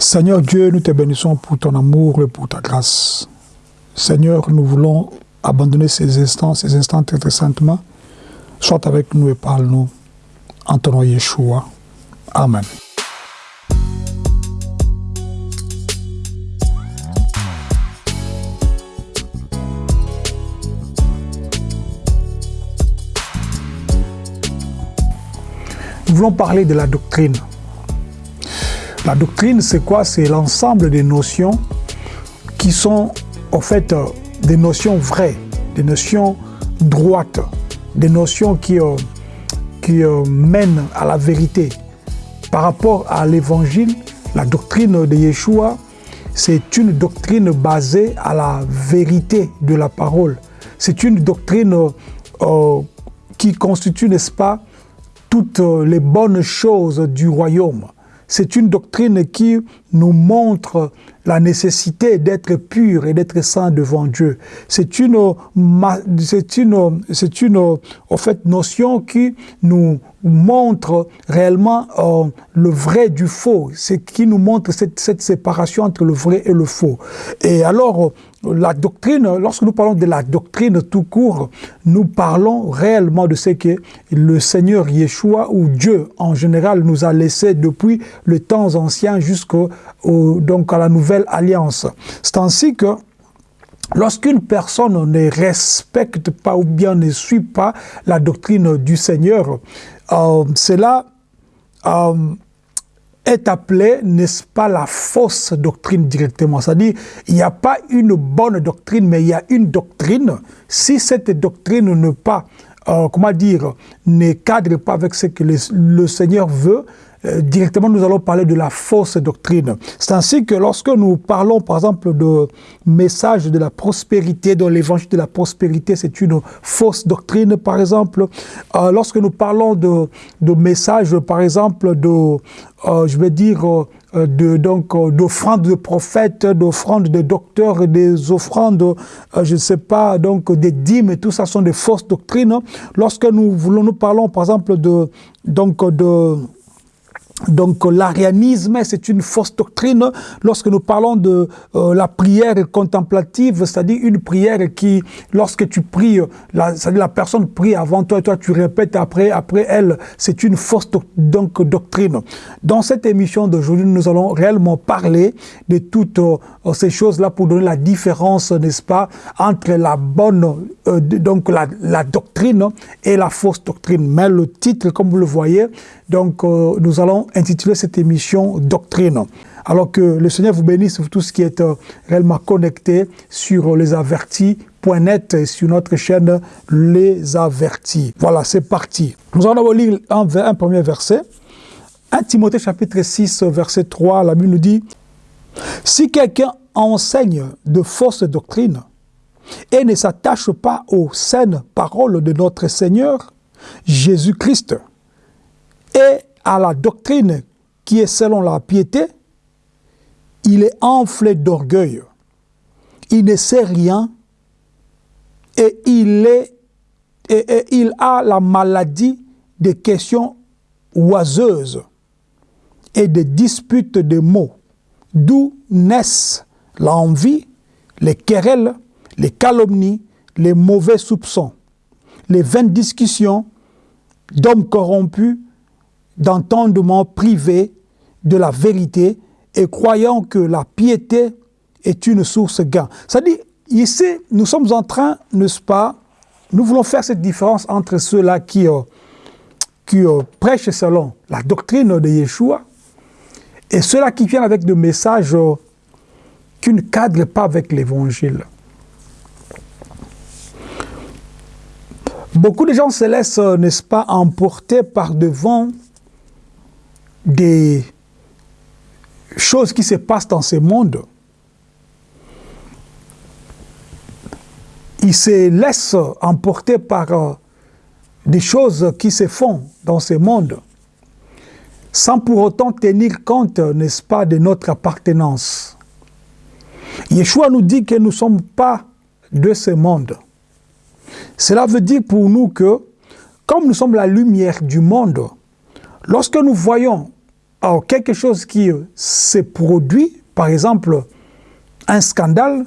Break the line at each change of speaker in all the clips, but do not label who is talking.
Seigneur Dieu, nous te bénissons pour ton amour et pour ta grâce. Seigneur, nous voulons abandonner ces instants, ces instants très, très saintement. Sois avec nous et parle-nous. En ton nom Yeshua. Amen. Nous voulons parler de la doctrine. La doctrine, c'est quoi? C'est l'ensemble des notions qui sont, en fait, euh, des notions vraies, des notions droites, des notions qui, euh, euh, mènent à la vérité. Par rapport à l'évangile, la doctrine de Yeshua, c'est une doctrine basée à la vérité de la parole. C'est une doctrine qui constitue, n'est-ce pas, toutes les bonnes choses du royaume. C'est une doctrine qui nous montre la nécessité d'être pur et d'être saint devant Dieu. C'est une, c'est une, c'est une, en fait, notion qui nous montre réellement euh, le vrai du faux, c'est qui nous montre cette, cette, séparation entre le vrai et le faux. Et alors, la doctrine, lorsque nous parlons de la doctrine tout court, nous parlons réellement de ce que le Seigneur Yeshua ou Dieu en général nous a laissé depuis le temps ancien jusqu'au donc à la nouvelle alliance. C'est ainsi que Lorsqu'une personne ne respecte pas ou bien ne suit pas la doctrine du Seigneur, euh, cela euh, est appelé, n'est-ce pas, la fausse doctrine directement. C'est-à-dire, il n'y a pas une bonne doctrine, mais il y a une doctrine. Si cette doctrine ne pas, euh, comment dire, ne cadre pas avec ce que le Seigneur veut, directement nous allons parler de la fausse doctrine. C'est ainsi que lorsque nous parlons par exemple de message de la prospérité, dans l'évangile de la prospérité, c'est une fausse doctrine par exemple. Euh, lorsque nous parlons de, de message par exemple de, euh, je vais dire, de donc d'offrandes de prophètes, d'offrandes de docteurs, des offrandes, je ne sais pas, donc des dîmes, tout ça sont des fausses doctrines. Lorsque nous voulons, nous parlons par exemple de donc de donc l'arianisme, c'est une fausse doctrine lorsque nous parlons de euh, la prière contemplative, c'est-à-dire une prière qui, lorsque tu pries, la, la personne prie avant toi et toi tu répètes après, après elle, c'est une fausse donc, doctrine. Dans cette émission d'aujourd'hui, nous allons réellement parler de toutes euh, ces choses-là pour donner la différence, n'est-ce pas, entre la bonne, euh, donc la, doctrine et la fausse doctrine. Mais le titre, comme vous le voyez, donc nous allons intitulé cette émission Doctrine. Alors que le Seigneur vous bénisse pour tout ce qui est euh, réellement connecté sur lesavertis.net et sur notre chaîne Les Avertis. Voilà, c'est parti. Nous allons lire un, un premier verset. 1 Timothée chapitre 6, verset 3, la Bible nous dit « Si quelqu'un enseigne de fausses doctrines et ne s'attache pas aux saines paroles de notre Seigneur, Jésus-Christ, et à la doctrine qui est selon la piété, il est enflé d'orgueil. Il ne sait rien et il, a la maladie des questions oiseuses et des disputes de mots, d'où naissent l'envie, les querelles, les calomnies, les mauvais soupçons, les vaines discussions d'hommes corrompus d'entendement privé de la vérité et croyant que la piété est une source gain. C'est-à-dire, ici, nous sommes en train, n'est-ce pas, nous voulons faire cette différence entre ceux-là qui, euh, qui euh, prêchent selon la doctrine de Yeshua et ceux-là qui viennent avec des messages euh, qui ne cadrent pas avec l'évangile. Beaucoup de gens se laissent, n'est-ce pas, emporter par devant des choses qui se passent dans ce monde, ils se laissent emporter par euh, des choses qui se font dans ce monde, sans pour autant tenir compte, n'est-ce pas, de notre appartenance. Yeshua nous dit que nous ne sommes pas de ce monde. Cela veut dire pour nous que, comme nous sommes la lumière du monde, Lorsque nous voyons alors, quelque chose qui s'est produit, par exemple, un scandale,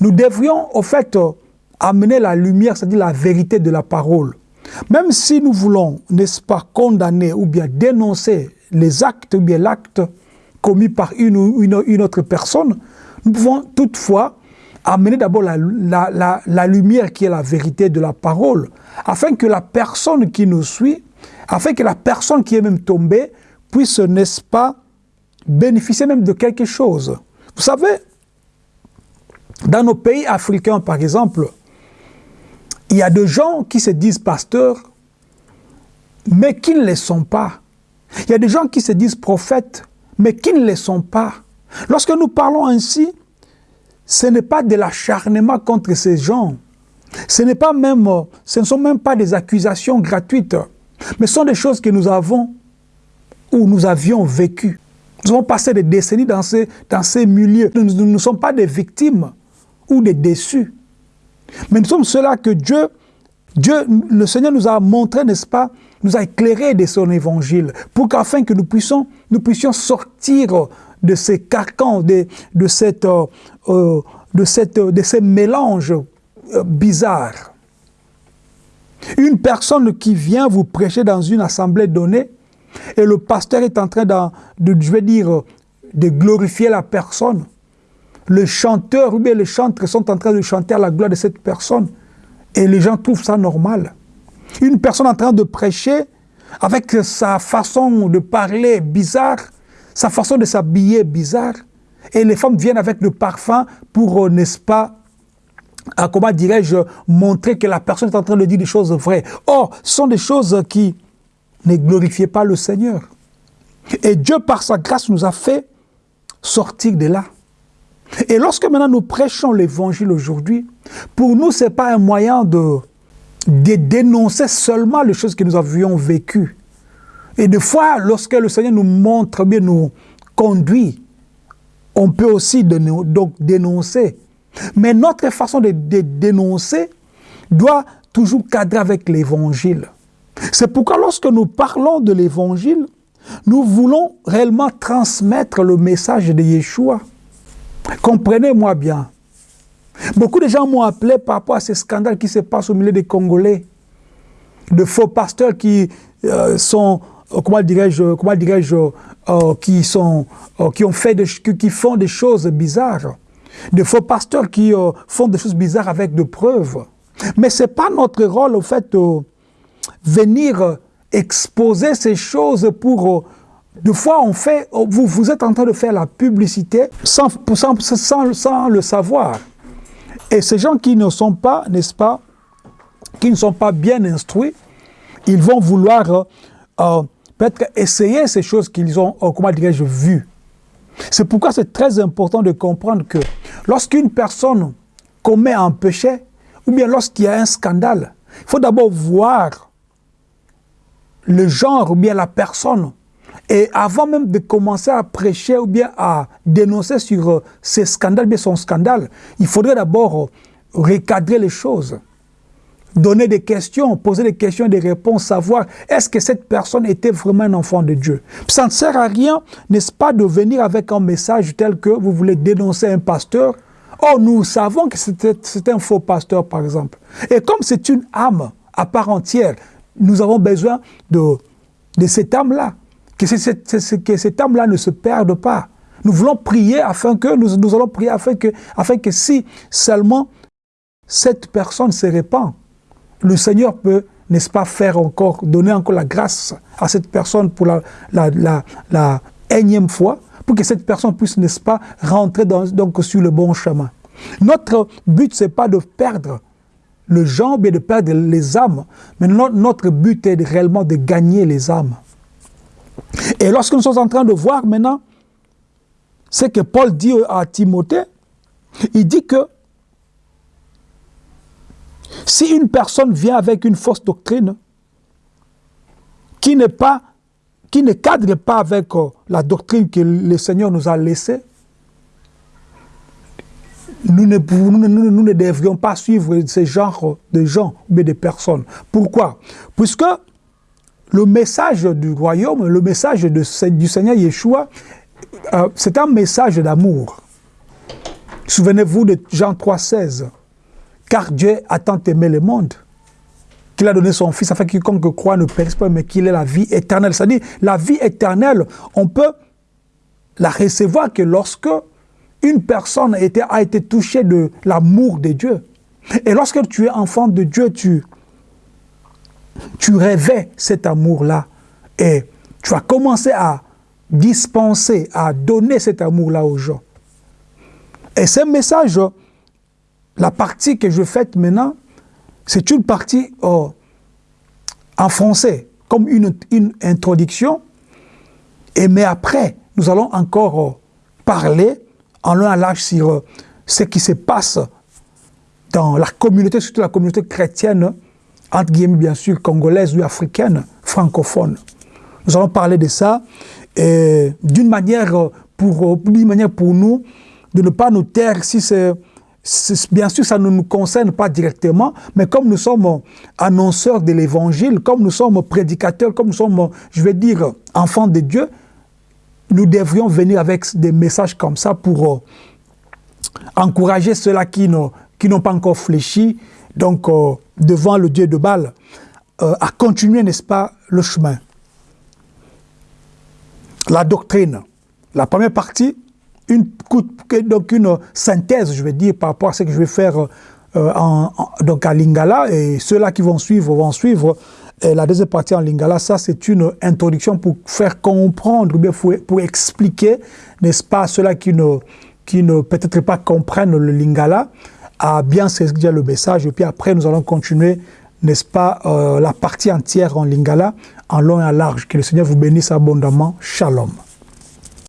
nous devrions, au fait, amener la lumière, c'est-à-dire la vérité de la parole. Même si nous voulons, n'est-ce pas, condamner ou bien dénoncer les actes ou bien l'acte commis par une ou une, autre personne, nous pouvons toutefois amener d'abord la, lumière qui est la vérité de la parole, afin que la personne qui nous suit, afin que la personne qui est même tombée puisse, n'est-ce pas, bénéficier même de quelque chose. Vous savez, dans nos pays africains, par exemple, il y a des gens qui se disent pasteurs, mais qui ne le sont pas. Il y a des gens qui se disent prophètes, mais qui ne le sont pas. Lorsque nous parlons ainsi, ce n'est pas de l'acharnement contre ces gens. Ce, pas même, ce ne sont même pas des accusations gratuites, mais ce sont des choses que nous avons ou nous avions vécues. Nous avons passé des décennies dans ces, dans ces milieux. Nous ne sommes pas des victimes ou des déçus. Mais nous sommes ceux-là que Dieu, Dieu, le Seigneur nous a montré, n'est-ce pas, nous a éclairé de son évangile, pour qu'afin que nous puissions, nous puissions sortir de ces carcans, de, de, cette, euh, euh, de, cette, de ces mélanges euh, bizarres. Une personne qui vient vous prêcher dans une assemblée donnée, et le pasteur est en train de, glorifier la personne, le chanteur ou bien les chantres sont en train de chanter à la gloire de cette personne. Et les gens trouvent ça normal. Une personne en train de prêcher, avec sa façon de parler bizarre, sa façon de s'habiller bizarre, et les femmes viennent avec le parfum pour, euh, n'est-ce pas, à, comment dirais-je, montrer que la personne est en train de dire des choses vraies. Or, ce sont des choses qui ne glorifiaient pas le Seigneur. Et Dieu, par sa grâce, nous a fait sortir de là. Et lorsque maintenant nous prêchons l'évangile aujourd'hui, pour nous, ce n'est pas un moyen de, de dénoncer seulement les choses que nous avions vécues. Et des fois, lorsque le Seigneur nous montre, bien nous conduit, on peut aussi donc dénoncer. Mais notre façon de, dénoncer doit toujours cadrer avec l'évangile. C'est pourquoi lorsque nous parlons de l'évangile, nous voulons réellement transmettre le message de Yeshua. Comprenez-moi bien. Beaucoup de gens m'ont appelé par rapport à ces scandales qui se passent au milieu des Congolais. De faux pasteurs qui euh, sont, euh, comment dirais-je, comment dirais-je, euh, qui sont, qui ont fait, qui font des choses bizarres. De faux pasteurs qui font des choses bizarres avec de preuves. Mais ce n'est pas notre rôle, au fait, de venir exposer ces choses pour des fois, on fait, vous, vous êtes en train de faire la publicité sans, sans, sans, le savoir. Et ces gens qui ne sont pas, n'est-ce pas, qui ne sont pas bien instruits, ils vont vouloir euh, euh, peut-être essayer ces choses qu'ils ont, euh, comment dirais-je, vues. C'est pourquoi c'est très important de comprendre que lorsqu'une personne commet un péché, ou bien lorsqu'il y a un scandale, il faut d'abord voir le genre ou bien la personne. Et avant même de commencer à prêcher ou bien à dénoncer sur euh, ces scandales, bien son scandale, il faudrait d'abord euh, recadrer les choses, donner des questions, poser des questions, des réponses, savoir est-ce que cette personne était vraiment un enfant de Dieu. Ça ne sert à rien, n'est-ce pas, de venir avec un message tel que vous voulez dénoncer un pasteur. Oh, nous savons que c'est un faux pasteur, par exemple. Et comme c'est une âme à part entière, nous avons besoin de, de cette âme-là que, cette âme-là ne se perde pas. Nous voulons prier afin que, nous, nous allons prier afin que, afin que si seulement cette personne se répand, le Seigneur peut, n'est-ce pas, faire encore, donner encore la grâce à cette personne pour la, la, la, énième fois, pour que cette personne puisse, n'est-ce pas, rentrer dans, donc sur le bon chemin. Notre but, ce n'est pas de perdre le genre, mais de perdre les âmes, mais notre, but est réellement de gagner les âmes. Et lorsque nous sommes en train de voir maintenant ce que Paul dit à Timothée, il dit que si une personne vient avec une fausse doctrine qui ne cadre pas avec euh, la doctrine que le Seigneur nous a laissée, nous ne, devrions pas suivre ce genre de gens, mais de personnes. Pourquoi? Puisque le message du royaume, le message du Seigneur Yeshua, euh, c'est un message d'amour. Souvenez-vous de Jean 3,16. Car Dieu a tant aimé le monde qu'il a donné son Fils afin que quiconque croit ne périsse pas, mais qu'il ait la vie éternelle. C'est-à-dire, la vie éternelle, on peut la recevoir que lorsque une personne a été, touchée de l'amour de Dieu. Et lorsque tu es enfant de Dieu, tu, tu rêvais cet amour-là. Et tu as commencé à dispenser, à donner cet amour-là aux gens. Et ce message, la partie que je fais maintenant, c'est une partie oh, en français, comme une, une, introduction. Et mais après, nous allons encore oh, parler en long à large sur euh, ce qui se passe dans la communauté, surtout la communauté chrétienne, entre guillemets bien sûr, congolaise ou africaine, francophone. Nous allons parler de ça d'une manière, pour, manière pour nous de ne pas nous taire si c'est bien sûr, ça ne nous concerne pas directement, mais comme nous sommes annonceurs de l'évangile, comme nous sommes prédicateurs, comme nous sommes, je vais dire, enfants de Dieu, nous devrions venir avec des messages comme ça pour euh, encourager ceux-là qui n'ont pas encore fléchi, donc euh, devant le Dieu de Baal, euh, à continuer, n'est-ce pas, le chemin. La doctrine, la première partie, une, donc une synthèse, je vais dire, par rapport à ce que je vais faire en, donc à Lingala, et ceux-là qui vont suivre vont suivre et la deuxième partie en lingala, ça c'est une introduction pour faire comprendre, ou bien pour, expliquer, n'est-ce pas, ceux-là qui ne, qui ne peut-être pas comprennent le lingala, à bien saisir le message. Et puis après, nous allons continuer, n'est-ce pas, euh, la partie entière en lingala, en long et en large. Que le Seigneur vous bénisse abondamment. Shalom.